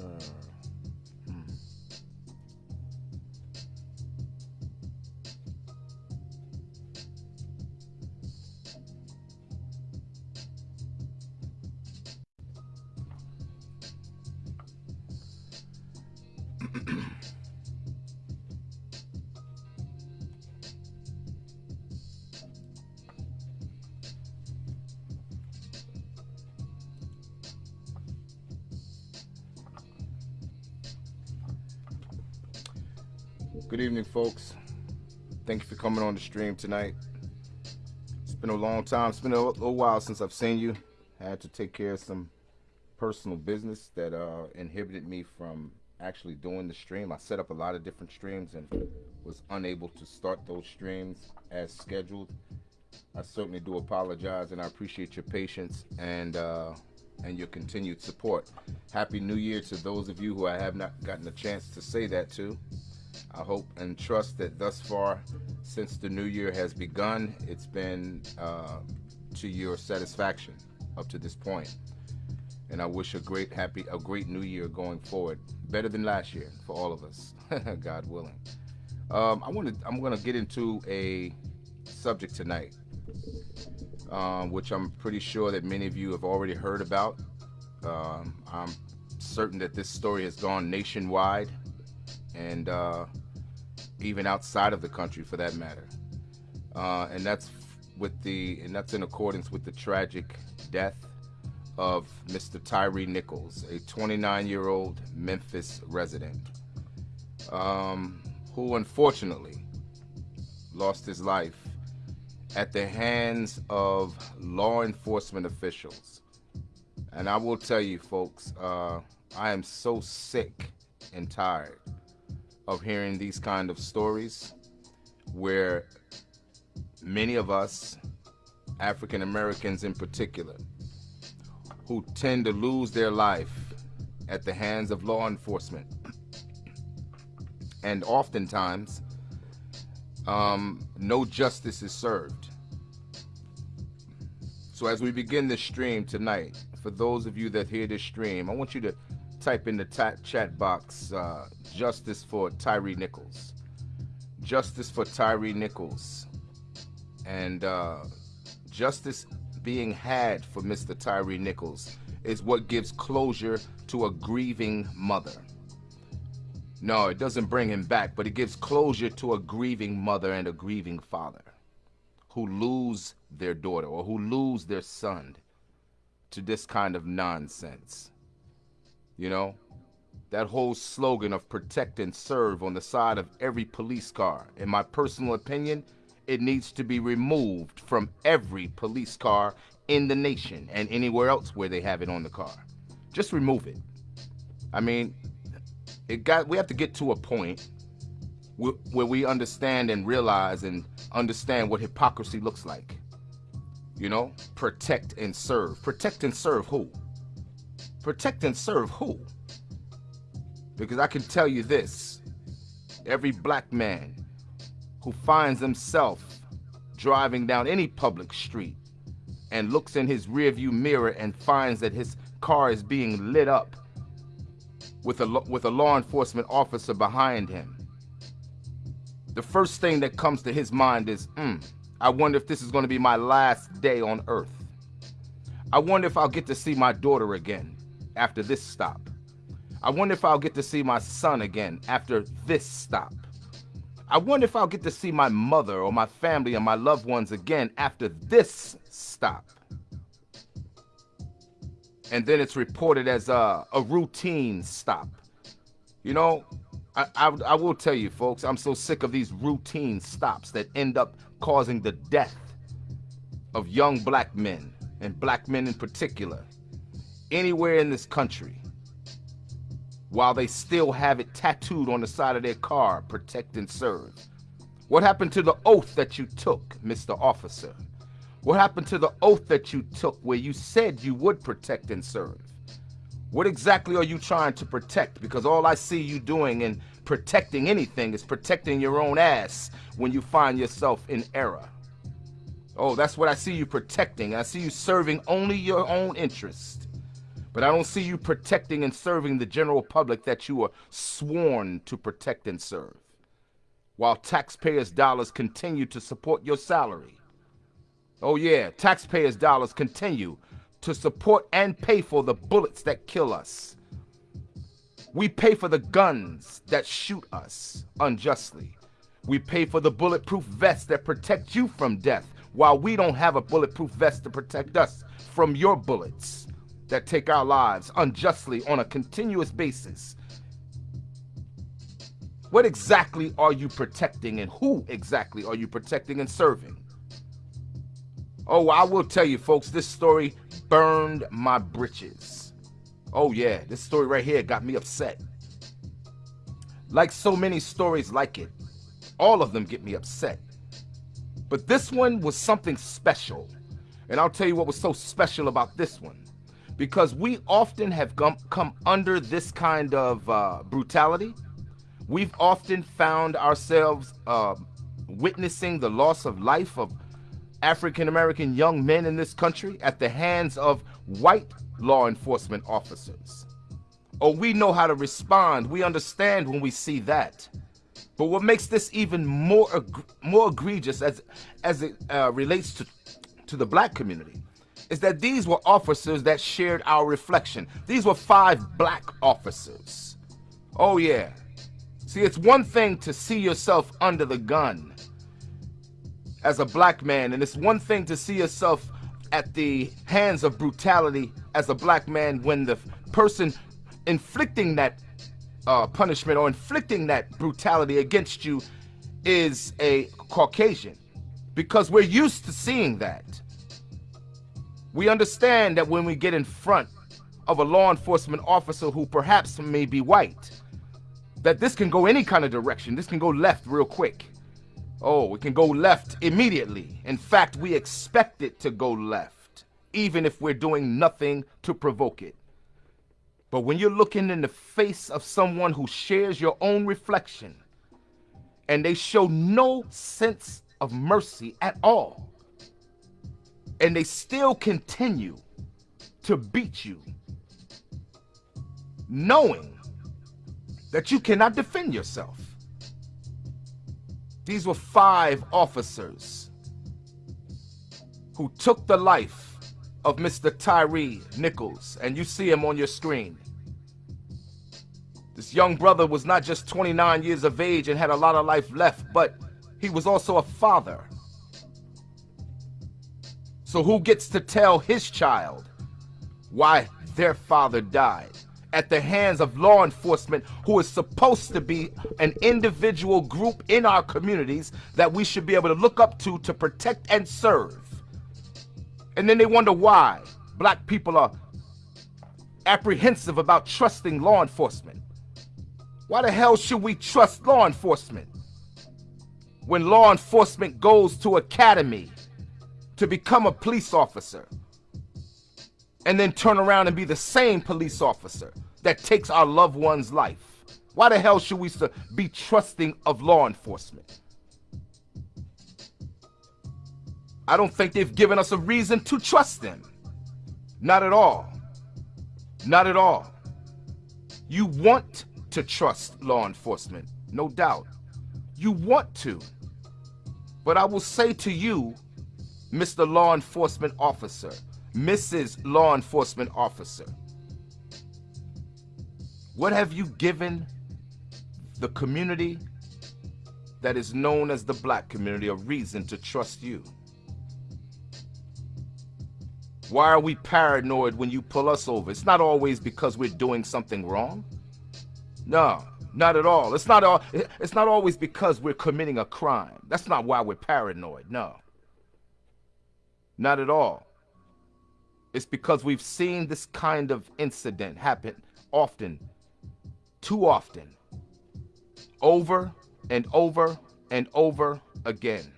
hmm. hmm. Good evening, folks. Thank you for coming on the stream tonight. It's been a long time. It's been a little while since I've seen you. I had to take care of some personal business that uh, inhibited me from actually doing the stream. I set up a lot of different streams and was unable to start those streams as scheduled. I certainly do apologize and I appreciate your patience and uh, and your continued support. Happy New Year to those of you who I have not gotten a chance to say that to. I hope and trust that thus far, since the new year has begun, it's been uh, to your satisfaction up to this point. And I wish a great, happy, a great new year going forward, better than last year for all of us, God willing. Um, I want to, I'm going to get into a subject tonight, um, which I'm pretty sure that many of you have already heard about. Um, I'm certain that this story has gone nationwide and uh, even outside of the country for that matter. Uh, and that's with the and that's in accordance with the tragic death of Mr. Tyree Nichols, a 29-year-old Memphis resident, um, who unfortunately lost his life at the hands of law enforcement officials. And I will tell you, folks, uh, I am so sick and tired of hearing these kind of stories where many of us, African Americans in particular, who tend to lose their life at the hands of law enforcement. And oftentimes, um, no justice is served. So as we begin this stream tonight, for those of you that hear this stream, I want you to type in the chat box uh, justice for Tyree Nichols. Justice for Tyree Nichols. And uh, justice being had for Mr. Tyree Nichols is what gives closure to a grieving mother. No, it doesn't bring him back, but it gives closure to a grieving mother and a grieving father who lose their daughter or who lose their son to this kind of nonsense. You know, that whole slogan of protect and serve on the side of every police car, in my personal opinion, it needs to be removed from every police car in the nation and anywhere else where they have it on the car. Just remove it. I mean, it got we have to get to a point where we understand and realize and understand what hypocrisy looks like. You know, protect and serve. Protect and serve who? Protect and serve who? Because I can tell you this every black man who finds himself driving down any public street and looks in his rearview mirror and finds that his car is being lit up with a with a law enforcement officer behind him. The first thing that comes to his mind is, mm, I wonder if this is going to be my last day on earth. I wonder if I'll get to see my daughter again after this stop. I wonder if I'll get to see my son again after this stop. I wonder if I'll get to see my mother or my family and my loved ones again after this stop. And then it's reported as a, a routine stop. You know, I, I, I will tell you, folks, I'm so sick of these routine stops that end up causing the death of young black men, and black men in particular, anywhere in this country while they still have it tattooed on the side of their car, protect and serve? What happened to the oath that you took, Mr. Officer? What happened to the oath that you took where you said you would protect and serve? What exactly are you trying to protect? Because all I see you doing in protecting anything is protecting your own ass when you find yourself in error. Oh, that's what I see you protecting. I see you serving only your own interest. But I don't see you protecting and serving the general public that you are sworn to protect and serve. While taxpayers' dollars continue to support your salary. Oh yeah, taxpayers' dollars continue to support and pay for the bullets that kill us. We pay for the guns that shoot us unjustly. We pay for the bulletproof vests that protect you from death, while we don't have a bulletproof vest to protect us from your bullets that take our lives unjustly on a continuous basis. What exactly are you protecting and who exactly are you protecting and serving? Oh, I will tell you, folks, this story burned my britches. Oh, yeah, this story right here got me upset. Like so many stories like it, all of them get me upset. But this one was something special. And I'll tell you what was so special about this one. Because we often have come under this kind of uh, brutality. We've often found ourselves uh, witnessing the loss of life of African American young men in this country at the hands of white law enforcement officers. Oh, we know how to respond. We understand when we see that. But what makes this even more more egregious as as it uh, relates to to the black community is that these were officers that shared our reflection. These were five black officers. Oh yeah. See, it's one thing to see yourself under the gun as a black man, and it's one thing to see yourself at the hands of brutality as a black man when the person inflicting that uh, punishment or inflicting that brutality against you is a Caucasian because we're used to seeing that. We understand that when we get in front of a law enforcement officer who perhaps may be white, that this can go any kind of direction. This can go left real quick. Oh, it can go left immediately. In fact, we expect it to go left, even if we're doing nothing to provoke it. But when you're looking in the face of someone who shares your own reflection, and they show no sense of mercy at all, and they still continue to beat you, knowing that you cannot defend yourself these were five officers who took the life of Mr. Tyree Nichols, and you see him on your screen. This young brother was not just 29 years of age and had a lot of life left, but he was also a father. So who gets to tell his child why their father died? at the hands of law enforcement who is supposed to be an individual group in our communities that we should be able to look up to to protect and serve. And then they wonder why black people are apprehensive about trusting law enforcement. Why the hell should we trust law enforcement? When law enforcement goes to academy to become a police officer, and then turn around and be the same police officer that takes our loved one's life? Why the hell should we be trusting of law enforcement? I don't think they've given us a reason to trust them. Not at all. Not at all. You want to trust law enforcement, no doubt. You want to. But I will say to you, Mr. Law Enforcement Officer, Mrs. Law Enforcement Officer, what have you given the community that is known as the black community a reason to trust you? Why are we paranoid when you pull us over? It's not always because we're doing something wrong. No, not at all. It's not all it's not always because we're committing a crime. That's not why we're paranoid. No. Not at all. It's because we've seen this kind of incident happen often, too often, over and over and over again.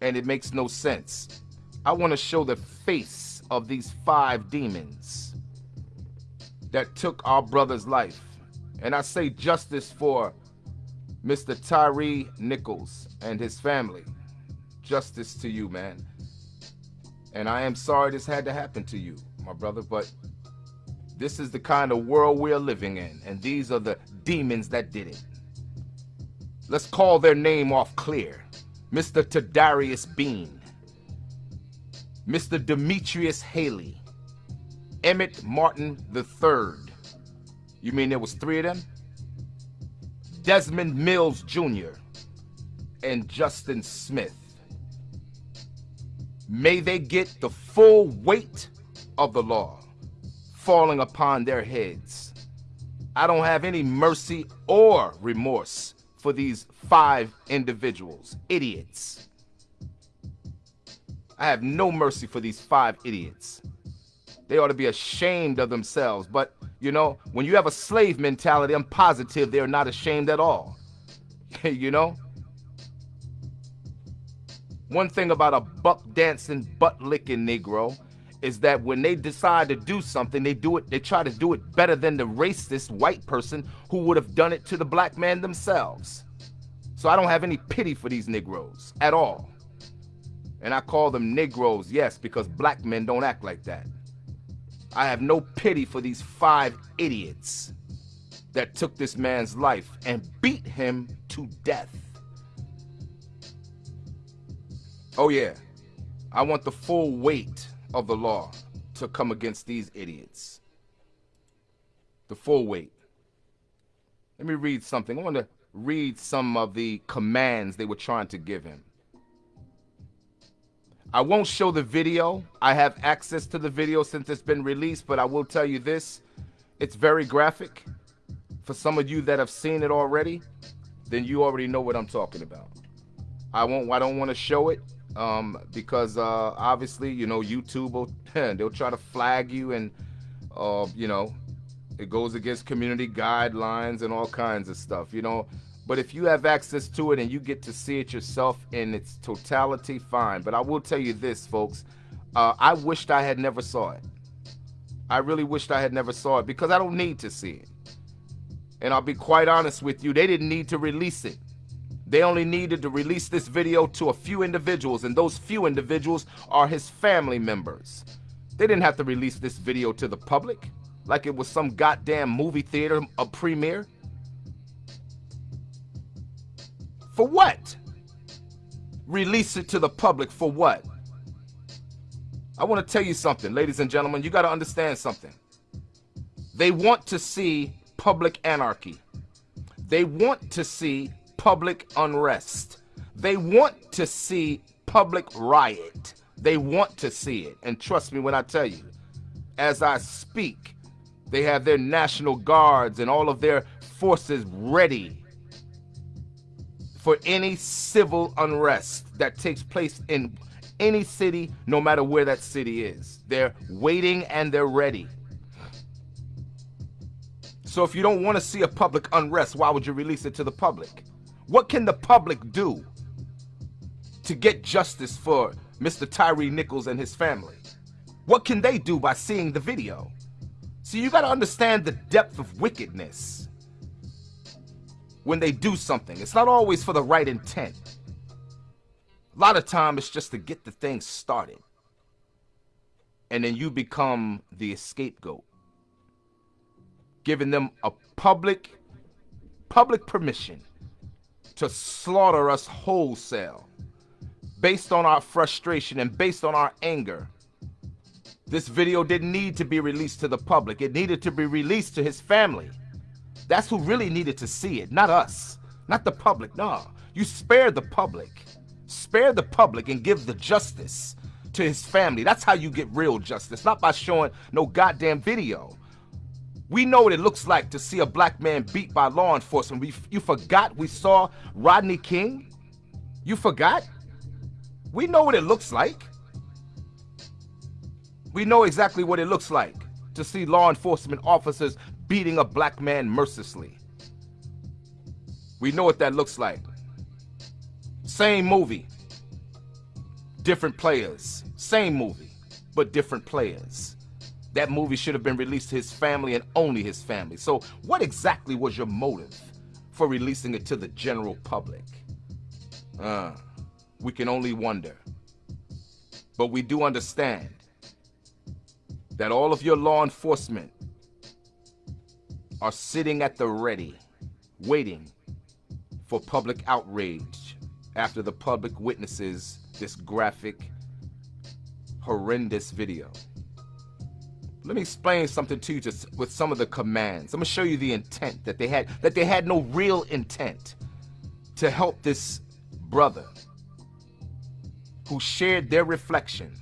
And it makes no sense. I want to show the face of these five demons that took our brother's life. And I say justice for Mr. Tyree Nichols and his family. Justice to you, man. And I am sorry this had to happen to you, my brother, but this is the kind of world we're living in, and these are the demons that did it. Let's call their name off clear. Mr. Tadarius Bean, Mr. Demetrius Haley, Emmitt Martin III, You mean there was three of them? Desmond Mills Jr. and Justin Smith. May they get the full weight of the law falling upon their heads. I don't have any mercy or remorse for these five individuals, idiots. I have no mercy for these five idiots. They ought to be ashamed of themselves. But, you know, when you have a slave mentality, I'm positive they're not ashamed at all. you know? One thing about a buck dancing, butt licking Negro is that when they decide to do something, they do it, they try to do it better than the racist white person who would have done it to the black man themselves. So I don't have any pity for these Negroes at all. And I call them Negroes, yes, because black men don't act like that. I have no pity for these five idiots that took this man's life and beat him to death. Oh, yeah, I want the full weight of the law to come against these idiots. The full weight. Let me read something. I want to read some of the commands they were trying to give him. I won't show the video. I have access to the video since it's been released, but I will tell you this. It's very graphic. For some of you that have seen it already, then you already know what I'm talking about. I won't I don't want to show it um, because uh, obviously, you know, YouTube will they'll try to flag you and uh, you know, it goes against community guidelines and all kinds of stuff, you know. But if you have access to it and you get to see it yourself in its totality, fine. But I will tell you this, folks. Uh, I wished I had never saw it. I really wished I had never saw it because I don't need to see it. And I'll be quite honest with you, they didn't need to release it. They only needed to release this video to a few individuals, and those few individuals are his family members. They didn't have to release this video to the public like it was some goddamn movie theater a premiere. For what? Release it to the public for what? I want to tell you something, ladies and gentlemen. You got to understand something. They want to see public anarchy. They want to see public unrest. They want to see public riot. They want to see it. And trust me when I tell you, as I speak, they have their National Guards and all of their forces ready for any civil unrest that takes place in any city, no matter where that city is. They're waiting and they're ready. So if you don't want to see a public unrest, why would you release it to the public? What can the public do to get justice for Mr. Tyree Nichols and his family? What can they do by seeing the video? See, you got to understand the depth of wickedness when they do something. It's not always for the right intent. A lot of time it's just to get the thing started. And then you become the scapegoat. Giving them a public public permission to slaughter us wholesale based on our frustration and based on our anger. This video didn't need to be released to the public. It needed to be released to his family. That's who really needed to see it, not us, not the public. No, you spare the public. Spare the public and give the justice to his family. That's how you get real justice, not by showing no goddamn video. We know what it looks like to see a black man beat by law enforcement. We, you forgot we saw Rodney King? You forgot? We know what it looks like. We know exactly what it looks like to see law enforcement officers beating a black man mercilessly. We know what that looks like. Same movie, different players. Same movie, but different players. That movie should have been released to his family and only his family. So what exactly was your motive for releasing it to the general public? Uh, we can only wonder. But we do understand that all of your law enforcement are sitting at the ready, waiting for public outrage after the public witnesses this graphic, horrendous video. Let me explain something to you just with some of the commands. I'm gonna show you the intent that they had, that they had no real intent to help this brother who shared their reflection.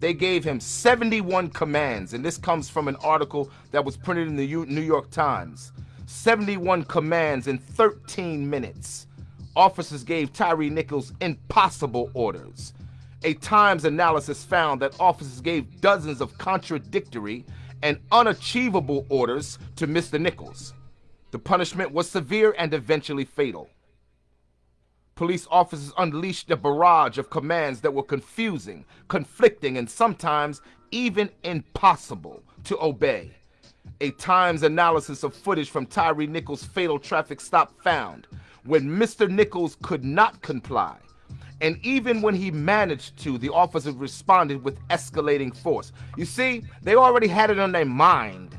They gave him 71 commands, and this comes from an article that was printed in the New York Times. 71 commands in 13 minutes. Officers gave Tyree Nichols impossible orders a Times analysis found that officers gave dozens of contradictory and unachievable orders to Mr. Nichols. The punishment was severe and eventually fatal. Police officers unleashed a barrage of commands that were confusing, conflicting, and sometimes even impossible to obey. A Times analysis of footage from Tyree Nichols' fatal traffic stop found when Mr. Nichols could not comply, and even when he managed to, the officers responded with escalating force. You see, they already had it on their mind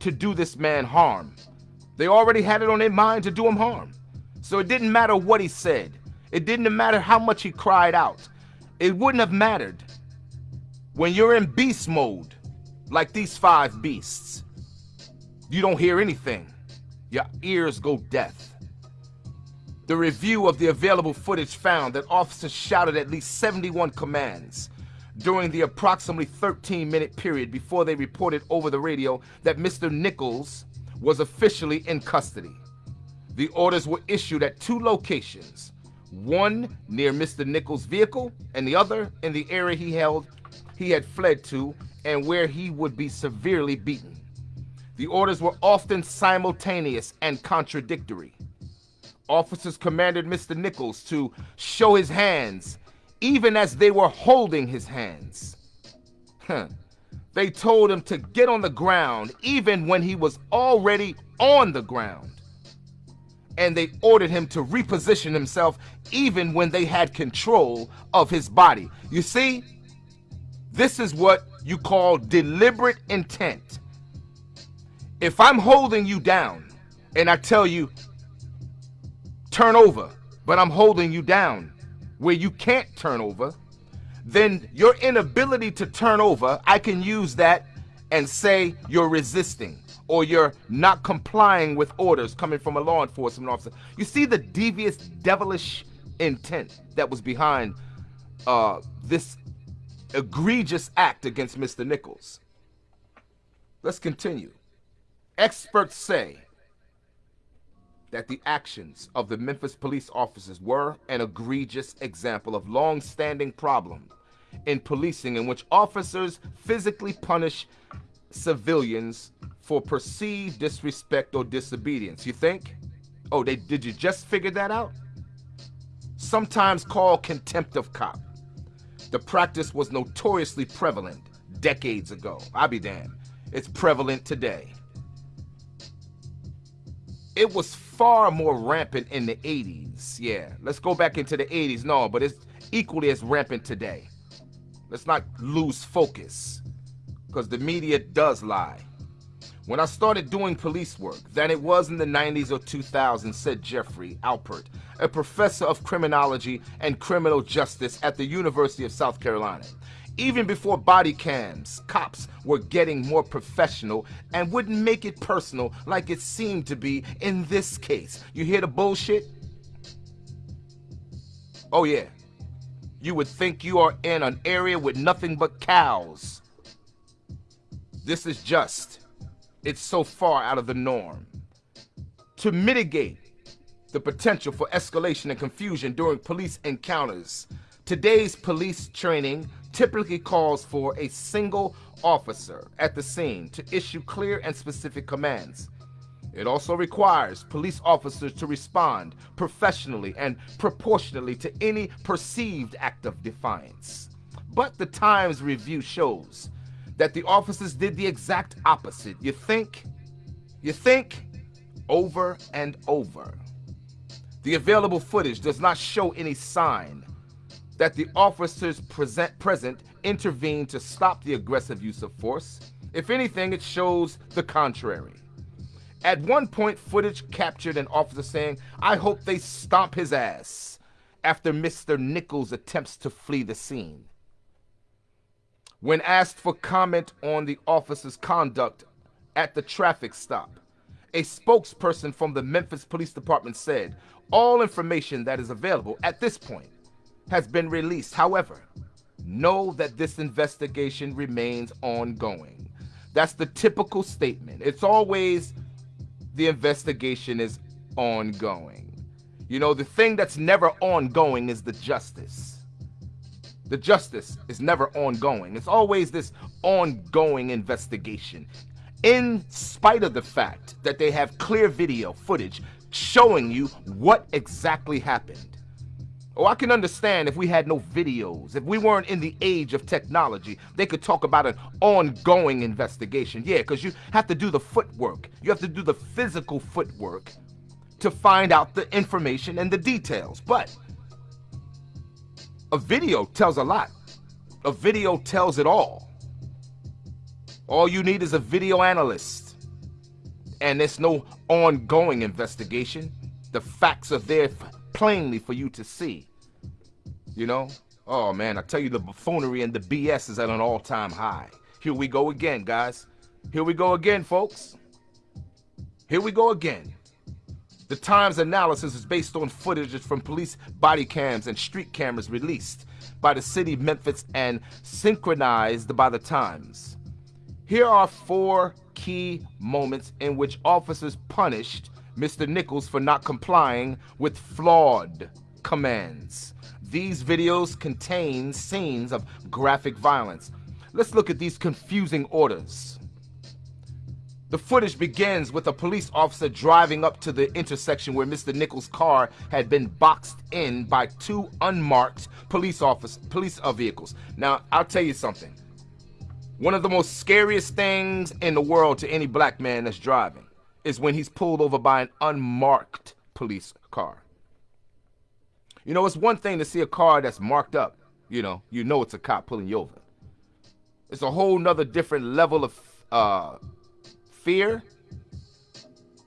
to do this man harm. They already had it on their mind to do him harm. So it didn't matter what he said. It didn't matter how much he cried out. It wouldn't have mattered. When you're in beast mode, like these five beasts, you don't hear anything. Your ears go deaf. The review of the available footage found that officers shouted at least 71 commands during the approximately 13 minute period before they reported over the radio that Mr. Nichols was officially in custody. The orders were issued at two locations, one near Mr. Nichols' vehicle and the other in the area he held he had fled to and where he would be severely beaten. The orders were often simultaneous and contradictory. Officers commanded Mr. Nichols to show his hands, even as they were holding his hands. Huh. They told him to get on the ground, even when he was already on the ground. And they ordered him to reposition himself, even when they had control of his body. You see, this is what you call deliberate intent. If I'm holding you down and I tell you, turn over, but I'm holding you down where you can't turn over, then your inability to turn over, I can use that and say you're resisting or you're not complying with orders coming from a law enforcement officer. You see the devious, devilish intent that was behind uh, this egregious act against Mr. Nichols. Let's continue. Experts say that the actions of the Memphis police officers were an egregious example of long-standing problem in policing in which officers physically punish civilians for perceived disrespect or disobedience. You think? Oh, they did you just figure that out? Sometimes called contempt of cop. The practice was notoriously prevalent decades ago. I'll be damned. It's prevalent today it was far more rampant in the 80s. Yeah, let's go back into the 80s. No, but it's equally as rampant today. Let's not lose focus because the media does lie. When I started doing police work, than it was in the 90s or 2000s, said Geoffrey Alpert, a professor of criminology and criminal justice at the University of South Carolina. Even before body cams, cops were getting more professional and wouldn't make it personal like it seemed to be in this case. You hear the bullshit? Oh yeah. You would think you are in an area with nothing but cows. This is just. It's so far out of the norm. To mitigate the potential for escalation and confusion during police encounters, today's police training typically calls for a single officer at the scene to issue clear and specific commands. It also requires police officers to respond professionally and proportionally to any perceived act of defiance. But the Times review shows that the officers did the exact opposite. You think? You think? Over and over. The available footage does not show any sign that the officers present, present intervened to stop the aggressive use of force. If anything, it shows the contrary. At one point, footage captured an officer saying, I hope they stomp his ass, after Mr. Nichols attempts to flee the scene. When asked for comment on the officer's conduct at the traffic stop, a spokesperson from the Memphis Police Department said all information that is available at this point has been released. However, know that this investigation remains ongoing. That's the typical statement. It's always the investigation is ongoing. You know, the thing that's never ongoing is the justice. The justice is never ongoing. It's always this ongoing investigation. In spite of the fact that they have clear video footage showing you what exactly happened. Oh, I can understand if we had no videos, if we weren't in the age of technology, they could talk about an ongoing investigation. Yeah, because you have to do the footwork, you have to do the physical footwork to find out the information and the details. But a video tells a lot, a video tells it all. All you need is a video analyst, and there's no ongoing investigation. The facts are there plainly for you to see. You know? Oh man, I tell you, the buffoonery and the BS is at an all time high. Here we go again, guys. Here we go again, folks. Here we go again. The Times analysis is based on footage from police body cams and street cameras released by the city of Memphis and synchronized by the Times. Here are four key moments in which officers punished Mr. Nichols for not complying with flawed commands. These videos contain scenes of graphic violence. Let's look at these confusing orders. The footage begins with a police officer driving up to the intersection where Mr. Nichols' car had been boxed in by two unmarked police police uh, vehicles. Now, I'll tell you something. One of the most scariest things in the world to any black man that's driving is when he's pulled over by an unmarked police car. You know, it's one thing to see a car that's marked up. You know, you know it's a cop pulling you over. It's a whole nother different level of uh, fear,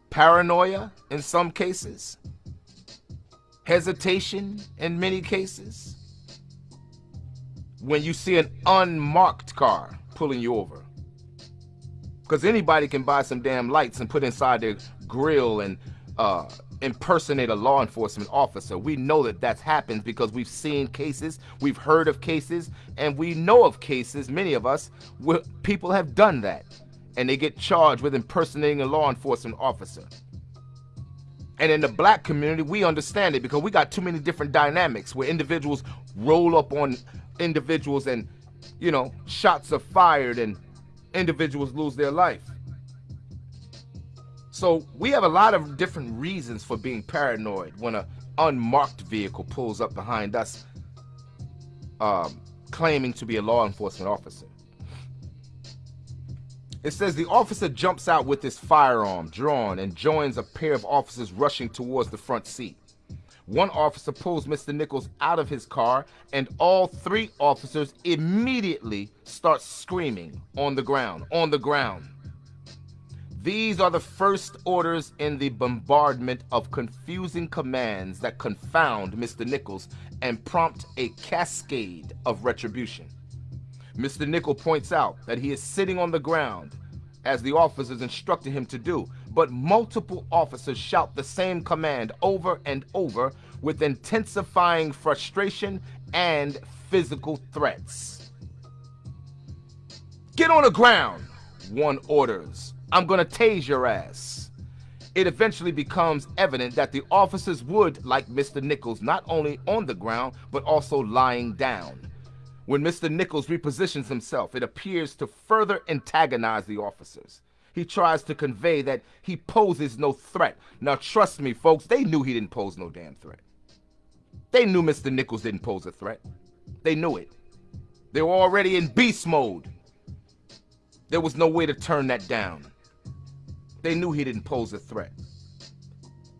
paranoia in some cases, hesitation in many cases. When you see an unmarked car pulling you over. Because anybody can buy some damn lights and put inside their grill and uh, impersonate a law enforcement officer. We know that that's happened because we've seen cases, we've heard of cases, and we know of cases, many of us, where people have done that and they get charged with impersonating a law enforcement officer. And in the black community, we understand it because we got too many different dynamics where individuals roll up on individuals and, you know, shots are fired and individuals lose their life. So we have a lot of different reasons for being paranoid when an unmarked vehicle pulls up behind us um, claiming to be a law enforcement officer. It says the officer jumps out with his firearm drawn and joins a pair of officers rushing towards the front seat. One officer pulls Mr. Nichols out of his car, and all three officers immediately start screaming on the ground, on the ground. These are the first orders in the bombardment of confusing commands that confound Mr. Nichols and prompt a cascade of retribution. Mr. Nichol points out that he is sitting on the ground as the officers instructed him to do, but multiple officers shout the same command over and over with intensifying frustration and physical threats. Get on the ground, one orders I'm gonna tase your ass. It eventually becomes evident that the officers would like Mr. Nichols not only on the ground, but also lying down. When Mr. Nichols repositions himself, it appears to further antagonize the officers. He tries to convey that he poses no threat. Now, trust me, folks, they knew he didn't pose no damn threat. They knew Mr. Nichols didn't pose a threat. They knew it. They were already in beast mode. There was no way to turn that down. They knew he didn't pose a threat.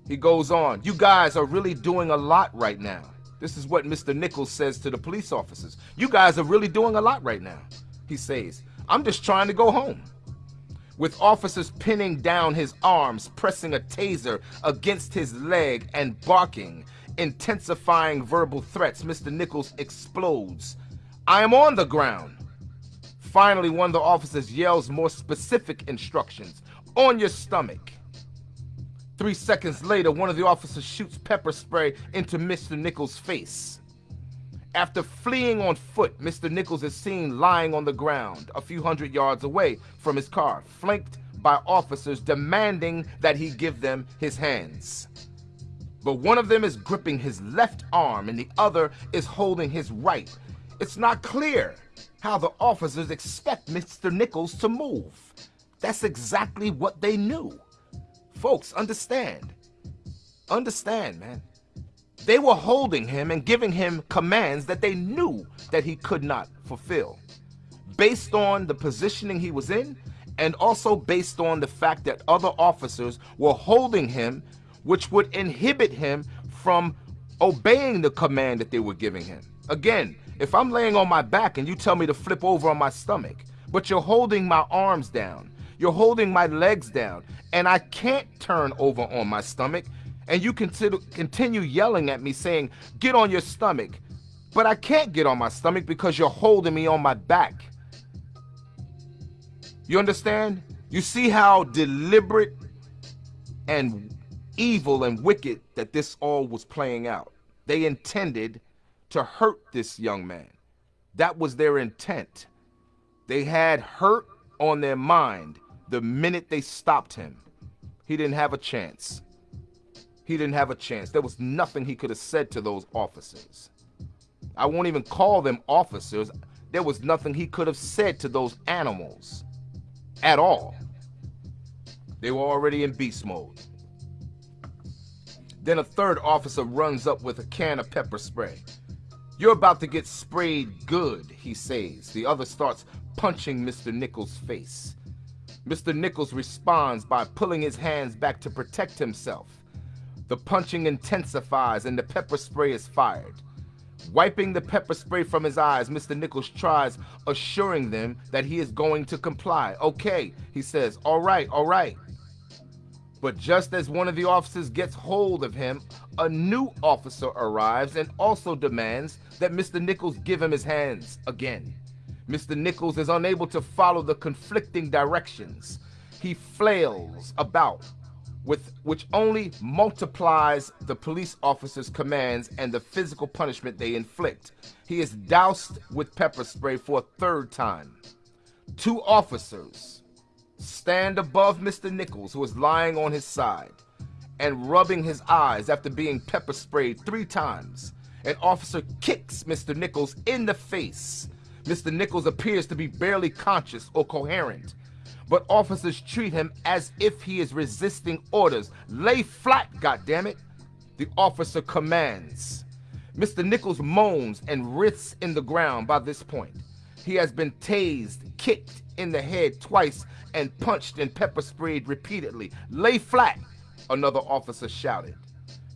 He goes on, you guys are really doing a lot right now. This is what Mr. Nichols says to the police officers. You guys are really doing a lot right now. He says, I'm just trying to go home. With officers pinning down his arms, pressing a taser against his leg and barking, intensifying verbal threats, Mr. Nichols explodes. I am on the ground. Finally, one of the officers yells more specific instructions on your stomach. Three seconds later, one of the officers shoots pepper spray into Mr. Nichols' face. After fleeing on foot, Mr. Nichols is seen lying on the ground a few hundred yards away from his car, flanked by officers demanding that he give them his hands. But one of them is gripping his left arm and the other is holding his right. It's not clear how the officers expect Mr. Nichols to move. That's exactly what they knew. Folks, understand. Understand, man. They were holding him and giving him commands that they knew that he could not fulfill. Based on the positioning he was in, and also based on the fact that other officers were holding him, which would inhibit him from obeying the command that they were giving him. Again, if I'm laying on my back and you tell me to flip over on my stomach, but you're holding my arms down, you're holding my legs down, and I can't turn over on my stomach, and you continue yelling at me saying, Get on your stomach. But I can't get on my stomach because you're holding me on my back. You understand? You see how deliberate and evil and wicked that this all was playing out. They intended to hurt this young man. That was their intent. They had hurt on their mind the minute they stopped him. He didn't have a chance. He didn't have a chance. There was nothing he could have said to those officers. I won't even call them officers. There was nothing he could have said to those animals at all. They were already in beast mode. Then a third officer runs up with a can of pepper spray. You're about to get sprayed good, he says. The other starts punching Mr. Nichols' face. Mr. Nichols responds by pulling his hands back to protect himself. The punching intensifies and the pepper spray is fired. Wiping the pepper spray from his eyes, Mr. Nichols tries assuring them that he is going to comply. Okay, he says, all right, all right. But just as one of the officers gets hold of him, a new officer arrives and also demands that Mr. Nichols give him his hands again. Mr. Nichols is unable to follow the conflicting directions. He flails about, with which only multiplies the police officer's commands and the physical punishment they inflict. He is doused with pepper spray for a third time. Two officers stand above Mr. Nichols, who is lying on his side and rubbing his eyes after being pepper sprayed three times. An officer kicks Mr. Nichols in the face. Mr. Nichols appears to be barely conscious or coherent, but officers treat him as if he is resisting orders. Lay flat, goddammit! The officer commands. Mr. Nichols moans and writhes in the ground by this point. He has been tased, kicked in the head twice, and punched and pepper sprayed repeatedly. Lay flat, another officer shouted.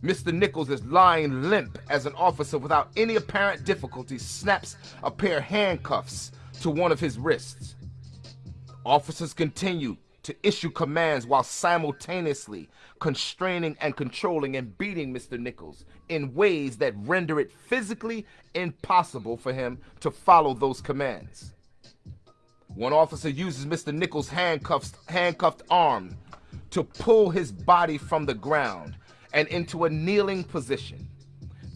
Mr. Nichols is lying limp as an officer without any apparent difficulty snaps a pair of handcuffs to one of his wrists. Officers continue to issue commands while simultaneously constraining and controlling and beating Mr. Nichols in ways that render it physically impossible for him to follow those commands. One officer uses Mr. Nichols' handcuffed, arm to pull his body from the ground and into a kneeling position.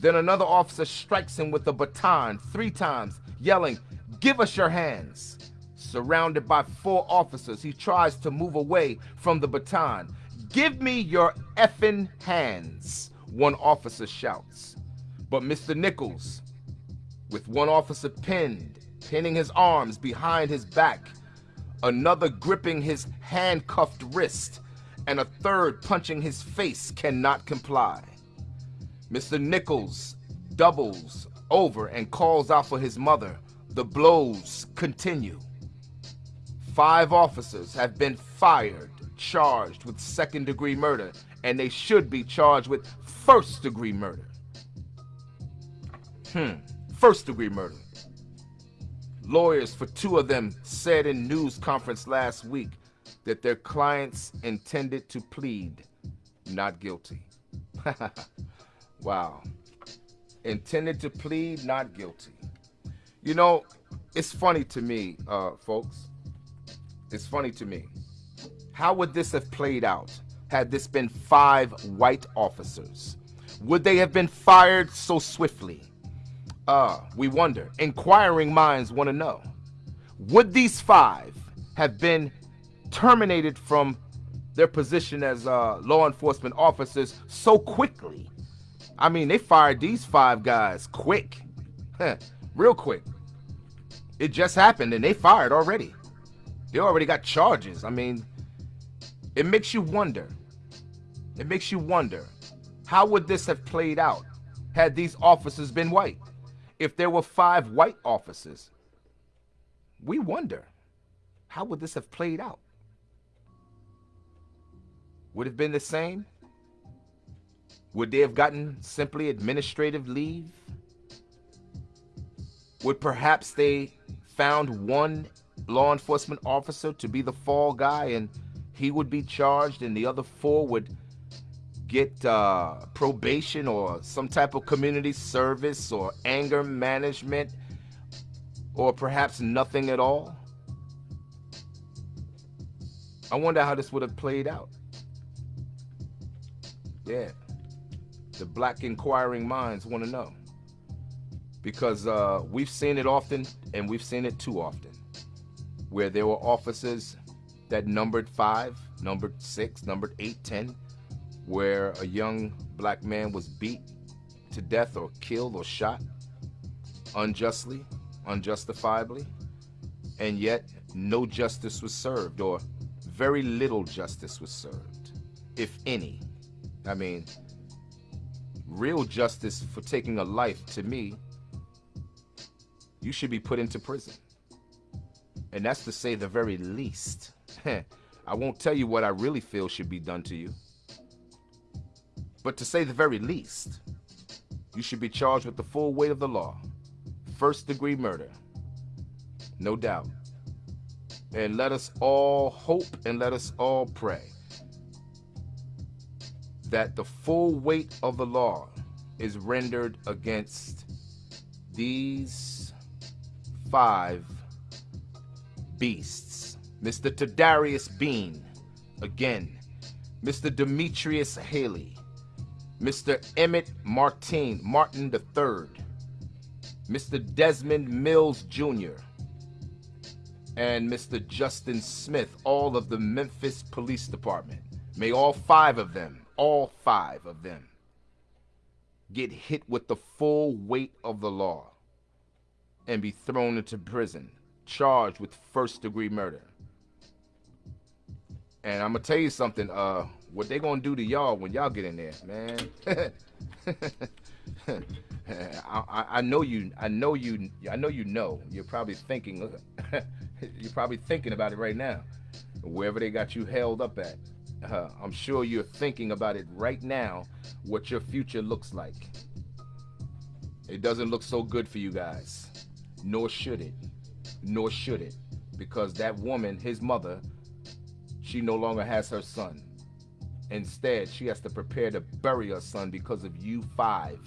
Then another officer strikes him with a baton three times, yelling, Give us your hands. Surrounded by four officers, he tries to move away from the baton. Give me your effing hands, one officer shouts. But Mr. Nichols, with one officer pinned pinning his arms behind his back, another gripping his handcuffed wrist, and a third punching his face cannot comply. Mr. Nichols doubles over and calls out for his mother. The blows continue. Five officers have been fired, charged with second degree murder, and they should be charged with first degree murder. Hmm, first degree murder. Lawyers for two of them said in news conference last week that their clients intended to plead not guilty. wow. Intended to plead not guilty. You know, it's funny to me, uh, folks. It's funny to me. How would this have played out had this been five white officers? Would they have been fired so swiftly? Uh, we wonder. Inquiring minds want to know. Would these five have been terminated from their position as uh, law enforcement officers so quickly? I mean, they fired these five guys quick, real quick. It just happened and they fired already. They already got charges. I mean, it makes you wonder. It makes you wonder how would this have played out had these officers been white? If there were five white officers, we wonder how would this have played out? Would have been the same? Would they have gotten simply administrative leave? Would perhaps they found one law enforcement officer to be the fall guy and he would be charged and the other four would get uh, probation or some type of community service or anger management or perhaps nothing at all? I wonder how this would have played out. The black inquiring minds want to know. Because uh, we've seen it often and we've seen it too often. Where there were officers that numbered five, numbered six, numbered eight, ten, where a young black man was beat to death or killed or shot unjustly, unjustifiably, and yet no justice was served or very little justice was served, if any. I mean, real justice for taking a life to me, you should be put into prison. And that's to say the very least. I won't tell you what I really feel should be done to you. But to say the very least, you should be charged with the full weight of the law. First degree murder. No doubt. And let us all hope and let us all pray that the full weight of the law is rendered against these five beasts. Mr. Tadarius Bean, again. Mr. Demetrius Haley, Mr. Emmitt Martin, Martin III, Mr. Desmond Mills Jr., and Mr. Justin Smith, all of the Memphis Police Department. May all five of them, all five of them, get hit with the full weight of the law and be thrown into prison, charged with first degree murder. And I'm gonna tell you something, uh, what they gonna do to y'all when y'all get in there, man. I, I, know you. I know you. I know you know. You're probably thinking. you're probably thinking about it right now. Wherever they got you held up at, uh, I'm sure you're thinking about it right now. What your future looks like. It doesn't look so good for you guys. Nor should it. Nor should it, because that woman, his mother, she no longer has her son. Instead, she has to prepare to bury her son because of you five.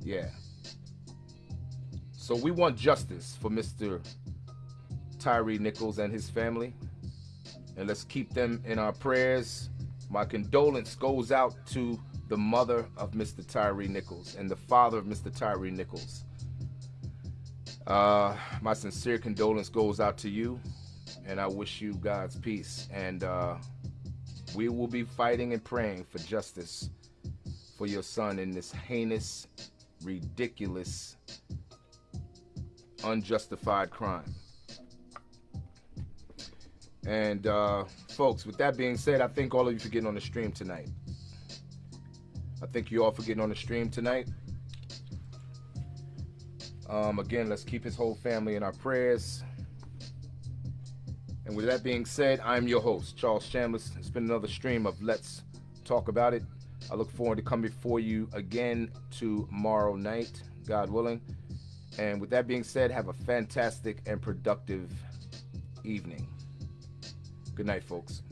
Yeah. So we want justice for Mr. Tyree Nichols and his family. And let's keep them in our prayers. My condolence goes out to the mother of Mr. Tyree Nichols and the father of Mr. Tyree Nichols. Uh, my sincere condolence goes out to you, and I wish you God's peace. And uh, we will be fighting and praying for justice for your son in this heinous, ridiculous, unjustified crime. And uh, folks, with that being said, I thank all of you for getting on the stream tonight. I thank you all for getting on the stream tonight. Um, again, let's keep his whole family in our prayers. And with that being said, I'm your host, Charles Chambliss. It's been another stream of Let's Talk About It. I look forward to coming before you again tomorrow night, God willing. And with that being said, have a fantastic and productive evening. Good night, folks.